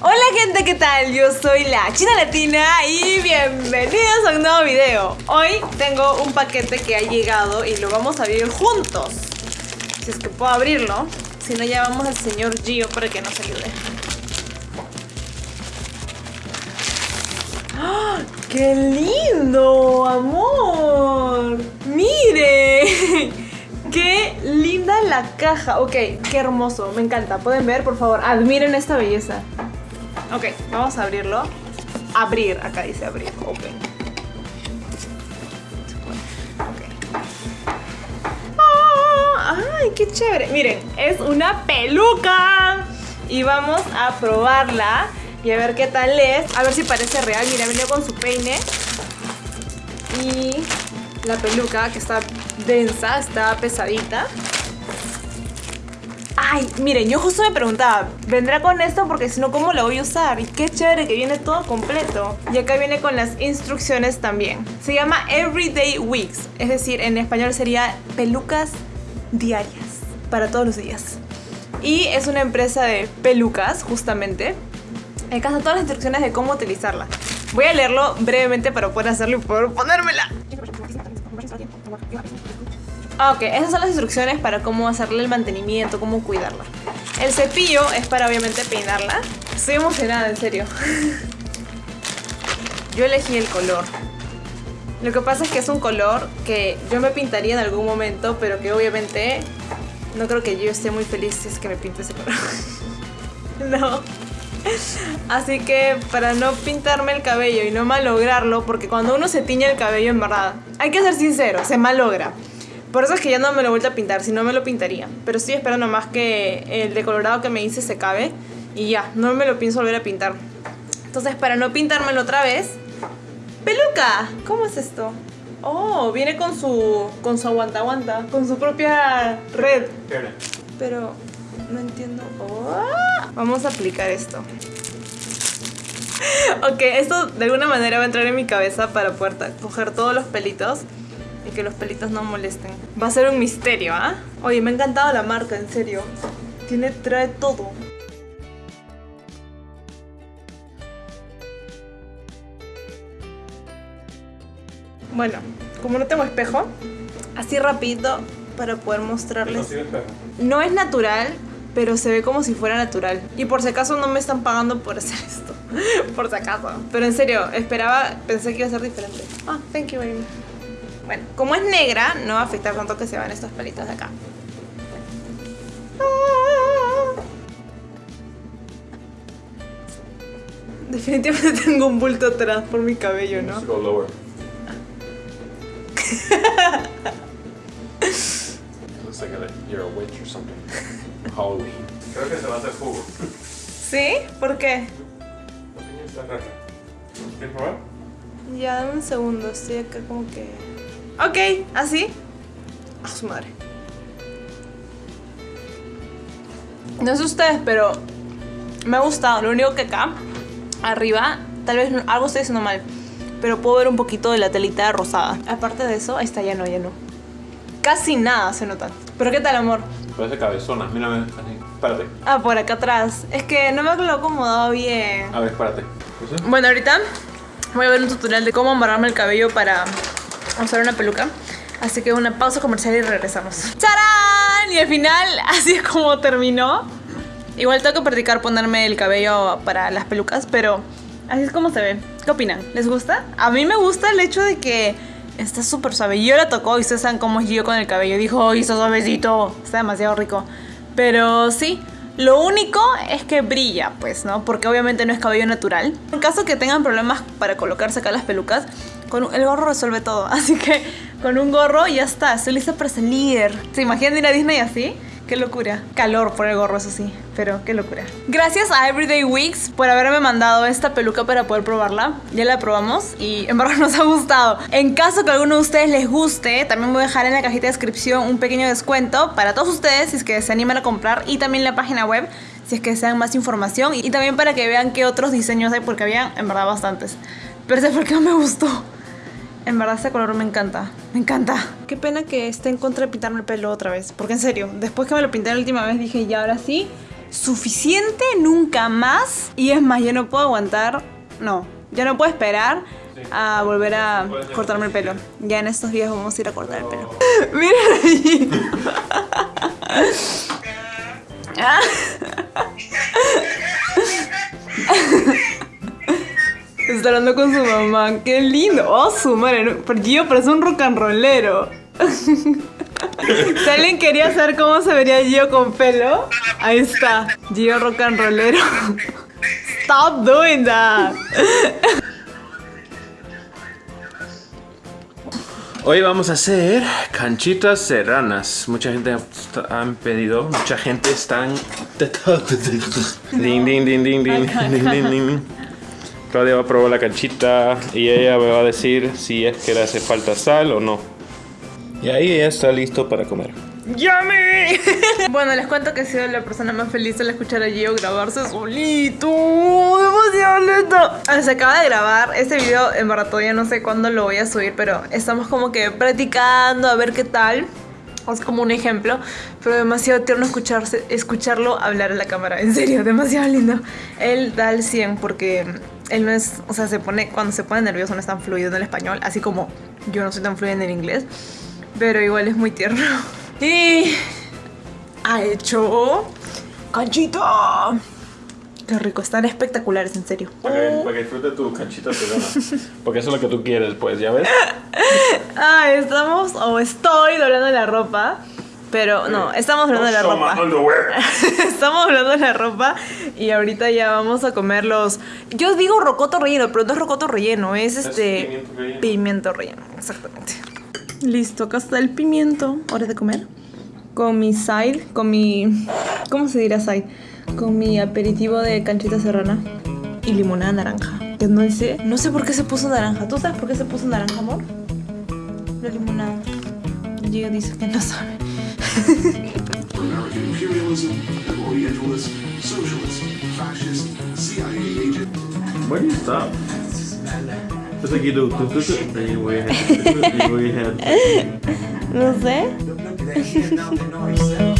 Hola gente, ¿qué tal? Yo soy la China Latina y bienvenidos a un nuevo video. Hoy tengo un paquete que ha llegado y lo vamos a abrir juntos. Si es que puedo abrirlo. Si no, llamamos al señor Gio para que nos ayude. ¡Ah! ¡Qué lindo, amor! ¡Mire! ¡Qué linda la caja! Ok, qué hermoso, me encanta. ¿Pueden ver, por favor? Admiren esta belleza. Ok, vamos a abrirlo. Abrir, acá dice abrir, open. Ok. Ah, ¡Ay, qué chévere! Miren, es una peluca. Y vamos a probarla y a ver qué tal es. A ver si parece real. Mira, viene con su peine. Y la peluca que está densa, está pesadita. Ay, miren, yo justo me preguntaba, ¿vendrá con esto? Porque si no, ¿cómo lo voy a usar? Y qué chévere que viene todo completo. Y acá viene con las instrucciones también. Se llama Everyday Wigs, es decir, en español sería pelucas diarias, para todos los días. Y es una empresa de pelucas, justamente. Acá están todas las instrucciones de cómo utilizarla. Voy a leerlo brevemente para poder hacerlo y poder ponérmela. Ah, ok, esas son las instrucciones para cómo hacerle el mantenimiento, cómo cuidarla. El cepillo es para obviamente peinarla. Estoy emocionada, en serio. Yo elegí el color. Lo que pasa es que es un color que yo me pintaría en algún momento, pero que obviamente no creo que yo esté muy feliz si es que me pinto ese color. no. Así que para no pintarme el cabello y no malograrlo, porque cuando uno se tiñe el cabello en verdad, hay que ser sincero, se malogra. Por eso es que ya no me lo he vuelto a pintar, si no me lo pintaría. Pero estoy esperando más que el decolorado que me hice se cabe. Y ya, no me lo pienso volver a pintar. Entonces, para no pintármelo otra vez... ¡Peluca! ¿Cómo es esto? Oh, viene con su... Con su aguanta aguanta. Con su propia red. Pero... No entiendo. Oh, vamos a aplicar esto. Ok, esto de alguna manera va a entrar en mi cabeza para poder coger todos los pelitos y que los pelitos no molesten. Va a ser un misterio, ¿ah? Oye, me ha encantado la marca, en serio. Tiene, trae todo. Bueno, como no tengo espejo, así rapidito para poder mostrarles. No es natural, pero se ve como si fuera natural. Y por si acaso no me están pagando por hacer esto. por si acaso. Pero en serio, esperaba, pensé que iba a ser diferente. Ah, thank you, baby. Bueno, como es negra, no va a afectar tanto que se van estos pelitos de acá. Definitivamente tengo un bulto atrás por mi cabello, ¿no? Looks like a, you're a witch or something. Halloween. Creo que se va a hacer jugo. ¿Sí? ¿Por qué? La piña está rara. ¿Quieres probar? Ya, dame un segundo, estoy acá como que... Ok, así. A su madre. No sé ustedes, pero me ha gustado. Lo único que acá, arriba, tal vez algo estoy haciendo mal. Pero puedo ver un poquito de la telita rosada. Aparte de eso, ahí está ya no, ya no. Casi nada se nota. ¿Pero qué tal, amor? Parece cabezona, mírame. Espérate. Ah, por acá atrás. Es que no me lo he acomodado bien. A ver, espérate. Bueno, ahorita voy a ver un tutorial de cómo amarrarme el cabello para usar una peluca. Así que una pausa comercial y regresamos. ¡Charán! Y al final, así es como terminó. Igual tengo que practicar ponerme el cabello para las pelucas, pero así es como se ve. ¿Qué opinan? ¿Les gusta? A mí me gusta el hecho de que está súper suave. Yo la tocó y ustedes saben cómo es yo con el cabello. Dijo, ¡ay, está suavecito! Está demasiado rico. Pero sí, lo único es que brilla, pues, ¿no? Porque obviamente no es cabello natural. En caso que tengan problemas para colocarse acá las pelucas, con el gorro resuelve todo. Así que con un gorro ya está, estoy lista para salir. ¿Se imaginan ir a Disney así? Qué locura. Calor por el gorro, eso sí. Pero qué locura. Gracias a Everyday Weeks por haberme mandado esta peluca para poder probarla. Ya la probamos y en verdad nos ha gustado. En caso que a alguno de ustedes les guste, también voy a dejar en la cajita de descripción un pequeño descuento para todos ustedes si es que se animan a comprar y también la página web si es que desean más información y también para que vean qué otros diseños hay porque había en verdad bastantes. Pero ese fue el que no me gustó. En verdad este color me encanta, me encanta. Qué pena que esté en contra de pintarme el pelo otra vez, porque en serio, después que me lo pinté la última vez dije, ya ahora sí, suficiente nunca más. Y es más, ya no puedo aguantar. No, ya no puedo esperar a volver a cortarme el pelo. Ya en estos días vamos a ir a cortar el pelo. Miren allí. Está hablando con su mamá. ¡Qué lindo! ¡Oh, su madre! Pero Gio parece un rock and rollero. Si alguien quería saber cómo se vería Gio con pelo, ahí está. Gio rock and rollero. Stop doing that. Hoy vamos a hacer canchitas serranas. Mucha gente ha- han pedido, mucha gente están. Ding, ding, ding, ding, ding, ding, ding, ding. Claudia va a probar la canchita y ella me va a decir si es que le hace falta sal o no. Y ahí ella está listo para comer. ¡Yummy! bueno, les cuento que he sido la persona más feliz al escuchar a Gio grabarse solito. ¡Demasiado lento! Ah, Se acaba de grabar. Este video, en verdad, todavía no sé cuándo lo voy a subir, pero estamos como que practicando a ver qué tal. Es como un ejemplo, pero demasiado tierno escucharse, escucharlo hablar en la cámara. En serio, demasiado lindo. Él da el 100 porque él no es, o sea, se pone, cuando se pone nervioso no es tan fluido en el español, así como yo no soy tan fluida en el inglés. Pero igual es muy tierno. Y ha hecho canchito. Qué rico, están espectaculares, en serio. Para que, para que disfrute tu canchita serrana. Porque eso es lo que tú quieres, pues, ¿ya ves? Ah, estamos o estoy doblando la ropa. Pero no, estamos doblando la ropa. Estamos hablando de la ropa y ahorita ya vamos a comer los. Yo digo rocoto relleno, pero no es rocoto relleno, es este. pimiento relleno. Pimiento relleno, exactamente. Listo, acá está el pimiento. Hora de comer. Con mi side, con mi. ¿Cómo se dirá side? Con mi aperitivo de canchita serrana y limonada naranja. Que no sé, no sé por qué se puso naranja. ¿Tú sabes por qué se puso naranja, amor? La limonada. Gio dice que no sabe. American imperialism, Orientalist, socialist, fascist, CIA agent. Where do you stop? It's like you do. Then you wave your hand. No sé. Now they know yourself.